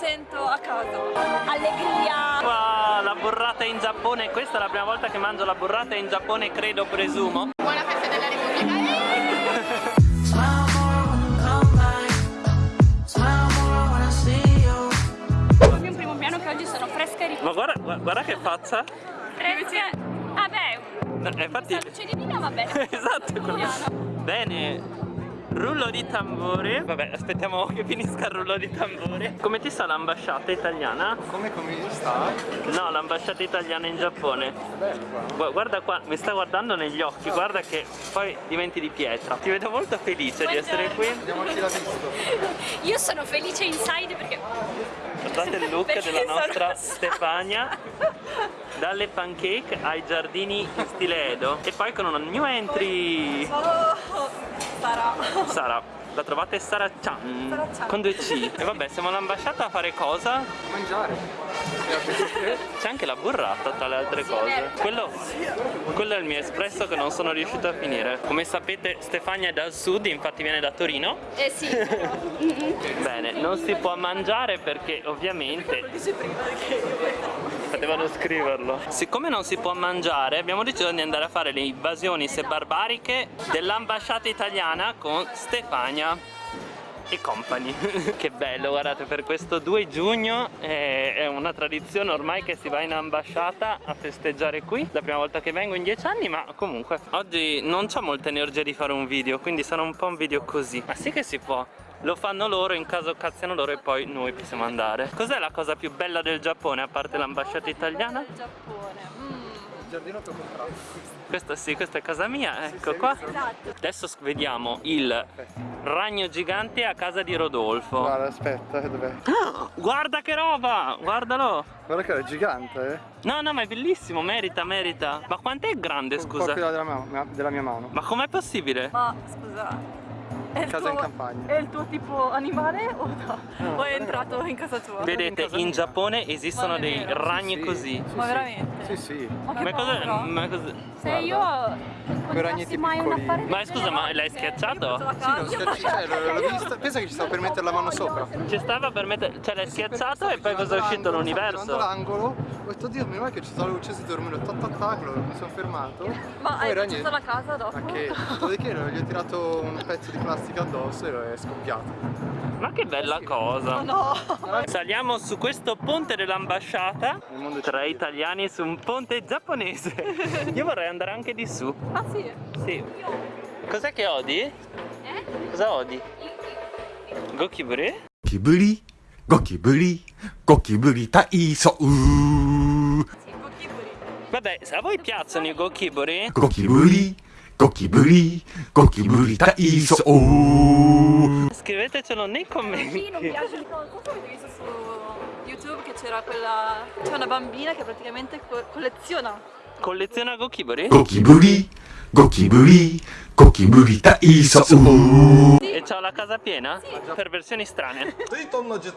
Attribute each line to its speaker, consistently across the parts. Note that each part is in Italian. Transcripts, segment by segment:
Speaker 1: sento a casa. Allegria.
Speaker 2: Wow, la burrata in Giappone, questa è la prima volta che mangio la burrata in Giappone, credo, presumo.
Speaker 1: Buona festa della Repubblica. Come un primo piano che oggi sono fresca e
Speaker 2: Ma guarda, guarda, che faccia.
Speaker 1: Fresca. Vabbè,
Speaker 2: Eh, infatti...
Speaker 1: di vino va bene.
Speaker 2: esatto. Bene. Rullo di tamburi. Vabbè, aspettiamo che finisca il rullo di tamburi. Come ti sta l'ambasciata italiana?
Speaker 3: Come come sta?
Speaker 2: No, l'ambasciata italiana in Giappone.
Speaker 3: Bello qua.
Speaker 2: Gu- Guarda qua, mi sta guardando negli occhi, guarda che poi diventi di pietra. Ti vedo molto felice di essere qui.
Speaker 3: Vediamoci la visto.
Speaker 1: Io sono felice inside perché
Speaker 2: Guardate il look
Speaker 1: Perché
Speaker 2: della nostra. Stefania dalle pancake ai giardini in stile Edo e poi con una new entry
Speaker 1: Oh, sarà.
Speaker 2: Sara la trovate Sara Chan
Speaker 1: Sara-chan.
Speaker 2: con due C e vabbè siamo all'ambasciata a fare cosa?
Speaker 3: Mangiare.
Speaker 2: C'è anche la burrata tra le altre cose. quello, quello è il mio espresso che non sono riuscito a finire. Come sapete Stefania è dal sud infatti viene da Torino.
Speaker 1: Eh sì.
Speaker 2: bene non si può mangiare perché ovviamente Potevano scriverlo. Siccome non si può mangiare, abbiamo deciso di andare a fare le invasioni se barbariche dell'ambasciata italiana con Stefania e compagni. che bello, guardate, per questo 2 giugno è, è una tradizione ormai che si va in ambasciata a festeggiare qui. La prima volta che vengo in 10 anni, ma comunque oggi non ho molta energia di fare un video, quindi sarà un po' un video così. Ma sì che si può. Lo fanno loro, in caso cazziano loro e poi noi possiamo andare. Cos'è la cosa più bella del Giappone a parte l'ambasciata italiana?
Speaker 1: Giappone.
Speaker 3: Il giardino che ho comprato.
Speaker 2: Questa sì, questa è casa mia, ecco qua.
Speaker 1: Esatto.
Speaker 2: Adesso vediamo il ragno gigante a casa di Rodolfo.
Speaker 3: Guarda, aspetta, dov'è?
Speaker 2: Guarda che roba! Guardalo!
Speaker 3: Guarda che è gigante, eh.
Speaker 2: No, no, ma è bellissimo, merita, merita. Ma quant'è grande,
Speaker 3: Un po'
Speaker 2: scusa?
Speaker 3: quella della mia, della mia mano.
Speaker 2: Ma com'è possibile?
Speaker 4: Ma scusa, è il,
Speaker 3: Casa in
Speaker 4: tuo,
Speaker 3: campagna.
Speaker 4: è il tuo tipo animale o no? o è entrato in casa tua?
Speaker 2: Vedete, in Giappone esistono dei ragni
Speaker 3: Sì,
Speaker 2: così.
Speaker 3: sì,
Speaker 4: Ma
Speaker 3: sì.
Speaker 4: veramente?
Speaker 3: Sì, sì.
Speaker 4: Ma che
Speaker 2: Ma cosa... Ma cosa...
Speaker 1: Se io
Speaker 3: ragnetti
Speaker 1: mai una parete
Speaker 2: Ma scusa, ma l'hai schiacciato?
Speaker 3: Sì, l'ho schiacciato, cioè, l'ho visto. Pensa che ci stavo per mettere la mano sopra.
Speaker 2: Ci stava per mettere... Cioè l'hai schiacciato e poi cosa è uscito l'universo?
Speaker 3: l'angolo, ho detto Dio, meno male che ci dormendo, tac tac tac, allora mi sono fermato.
Speaker 4: Ma hai facciato la casa dopo?
Speaker 3: Ma che? Dopodiché gli ho tirato un pezzo di plastica plastica addosso e è scoppiato.
Speaker 2: Ma che bella sì. cosa!
Speaker 4: Oh no.
Speaker 2: Saliamo su questo ponte dell'ambasciata
Speaker 3: tra
Speaker 2: italiani su un ponte giapponese. Io vorrei andare anche di su.
Speaker 4: Ah sì?
Speaker 2: Sì. Cos'è che odi? Eh? Cosa odi? Gokiburi?
Speaker 5: Gokiburi? Gokiburi? Gokiburi ta.
Speaker 2: Vabbè, a voi piacciono i gokiburi?
Speaker 5: Gokiburi? ゴキブリゴキブリ体操
Speaker 2: Scrivetecelo nei commenti
Speaker 4: Non piace il cosa avete visto su YouTube che c'era quella... c'è una bambina che praticamente co- colleziona
Speaker 2: Colleziona gokiburi?
Speaker 5: ゴキブリゴキブリゴキブリ体操
Speaker 2: E c'ho la casa piena? Per versioni strane
Speaker 6: 水遁の術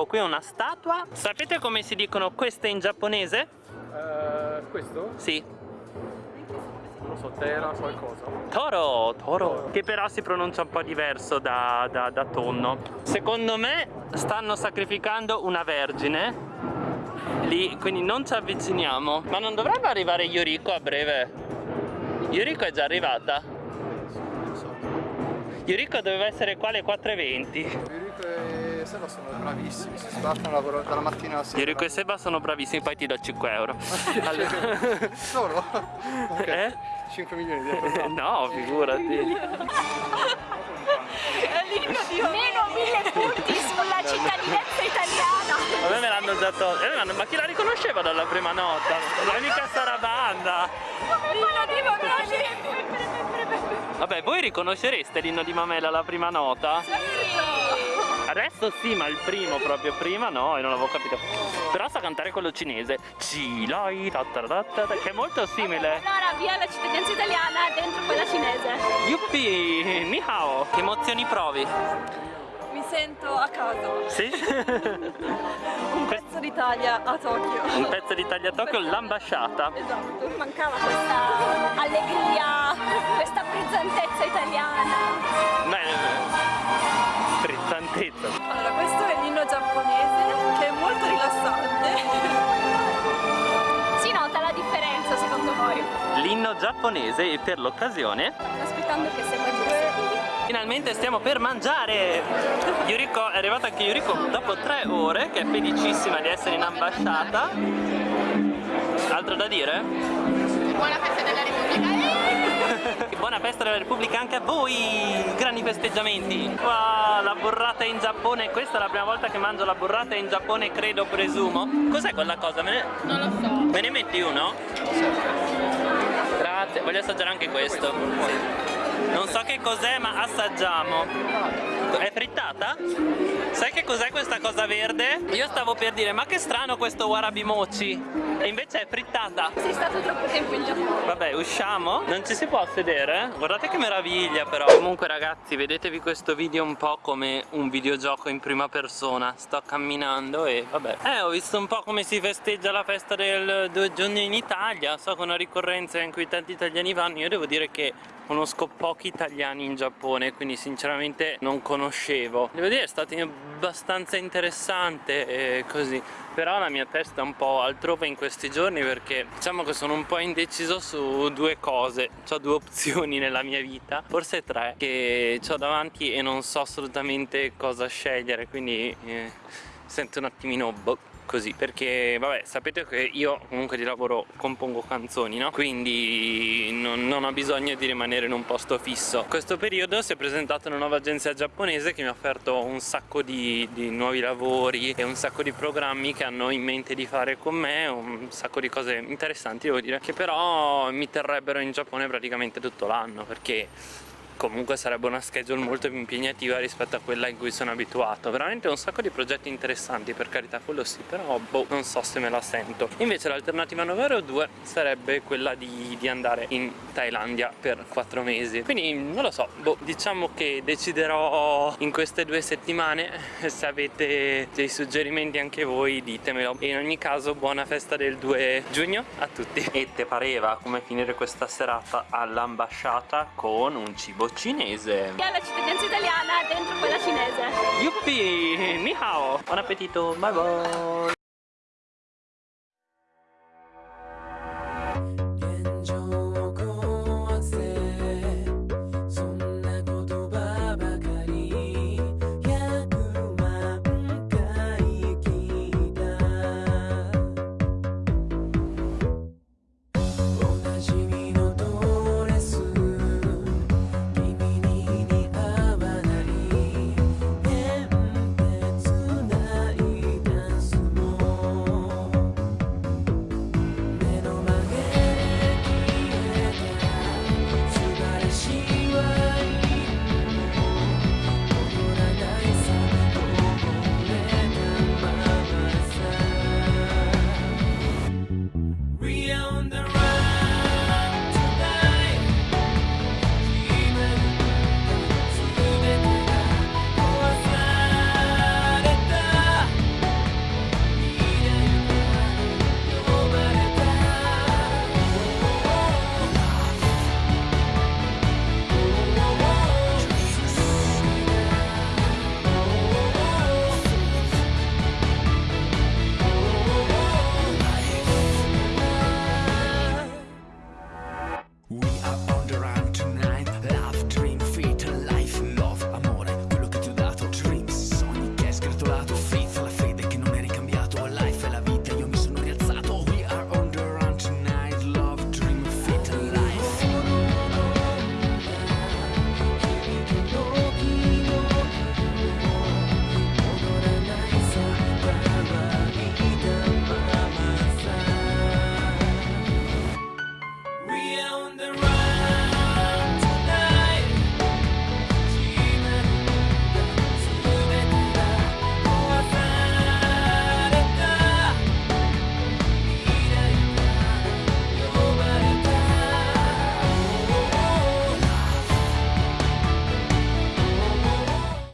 Speaker 2: Ecco qui una statua Sapete come si dicono queste in giapponese?
Speaker 3: Eh, questo?
Speaker 2: Sì
Speaker 3: Non lo so, terra qualcosa.
Speaker 2: Toro, toro, che però si pronuncia un po' diverso da, da- da tonno. Secondo me stanno sacrificando una vergine lì, quindi non ci avviciniamo. Ma non dovrebbe arrivare Yoriko a breve? Yoriko è già arrivata? Yoriko doveva essere qua alle 4.20.
Speaker 3: Enrico e Seba sono bravissimi, si sbattono lavoro dalla mattina alla sera.
Speaker 2: Yoriko e Seba sono bravissimi, poi ti do 5 euro. Allora-
Speaker 3: Solo? Ok.
Speaker 2: Eh?
Speaker 3: 5 milioni di euro.
Speaker 2: No, figurati.
Speaker 1: meno mille punti sulla cittadinanza italiana.
Speaker 2: A me me l'hanno già tolto. Eh, ma- chi la riconosceva dalla prima nota? Non è mica Sarabanda. Vabbè, voi riconoscereste l'inno di Mamela alla prima nota? Adesso sì, ma il primo proprio prima no, e non l'avevo capito. Però sa cantare quello cinese. Ci lai ta ta ta ta ta, che è molto simile.
Speaker 1: Allora via la cittadinanza italiana dentro quella cinese.
Speaker 2: Yuppie, ni hao. Che emozioni provi?
Speaker 4: Mi sento a casa.
Speaker 2: Sì?
Speaker 4: Un pezzo d'Italia a Tokyo.
Speaker 2: Un pezzo d'Italia a Tokyo, l'ambasciata.
Speaker 4: Esatto.
Speaker 1: Mancava questa allegria, questa frizzantezza italiana.
Speaker 2: Beh, frizzantezza.
Speaker 4: Giapponese
Speaker 2: e per l'occasione
Speaker 1: aspettando che segua giratori.
Speaker 2: finalmente stiamo per mangiare. Yuriko è arrivata anche Yuriko dopo tre ore che è felicissima di essere in ambasciata. Altro da dire?
Speaker 1: Buona festa della Repubblica.
Speaker 2: Buona festa della Repubblica anche a voi! Grandi festeggiamenti! Wow, la burrata in Giappone, questa è la prima volta che mangio la burrata in Giappone, credo, presumo. Cos'è quella cosa? Me ne...
Speaker 1: Non lo so.
Speaker 2: Me ne metti uno? Grazie, voglio assaggiare anche questo. Non so che cos'è, ma assaggiamo. È frittata? Sai che cos'è questa cosa verde? Io stavo per dire, ma che strano questo warabi mochi. E invece è frittata.
Speaker 1: Sei stato troppo tempo in Giappone.
Speaker 2: Vabbè, usciamo? Non ci si può sedere? Guardate che meraviglia però Comunque ragazzi, vedetevi questo video un po' come un videogioco in prima persona Sto camminando e vabbè Eh, ho visto un po' come si festeggia la festa del 2 giugno in Italia So che è una ricorrenza in cui tanti italiani vanno Io devo dire che conosco pochi italiani in Giappone Quindi sinceramente non conoscevo. Devo dire è stato abbastanza interessante e così. Però la mia testa è un po' altrove in questi giorni perché diciamo che sono un po' indeciso su due cose. Ho due opzioni nella mia vita forse tre che ho davanti e non so assolutamente cosa scegliere quindi eh, sento un attimino boh così perché vabbè sapete che io comunque di lavoro compongo canzoni no? quindi non, non ho bisogno di rimanere in un posto fisso in questo periodo si è presentata una nuova agenzia giapponese che mi ha offerto un sacco di, di nuovi lavori e un sacco di programmi che hanno in mente di fare con me un sacco di cose interessanti devo dire che però mi terrebbero in Giappone praticamente tutto l'anno perché comunque sarebbe una schedule molto più impegnativa rispetto a quella in cui sono abituato. Veramente un sacco di progetti interessanti per carità quello sì però boh non so se me la sento. Invece l'alternativa numero due sarebbe quella di, di andare in Thailandia per quattro mesi. Quindi non lo so boh diciamo che deciderò in queste due settimane se avete dei suggerimenti anche voi ditemelo. E in ogni caso buona festa del 2 giugno a tutti. E te pareva come finire questa serata all'ambasciata con un cibo cinese.
Speaker 1: Via la cittadinanza italiana dentro quella cinese.
Speaker 2: Yuppie, ni hao. Buon appetito, bye bye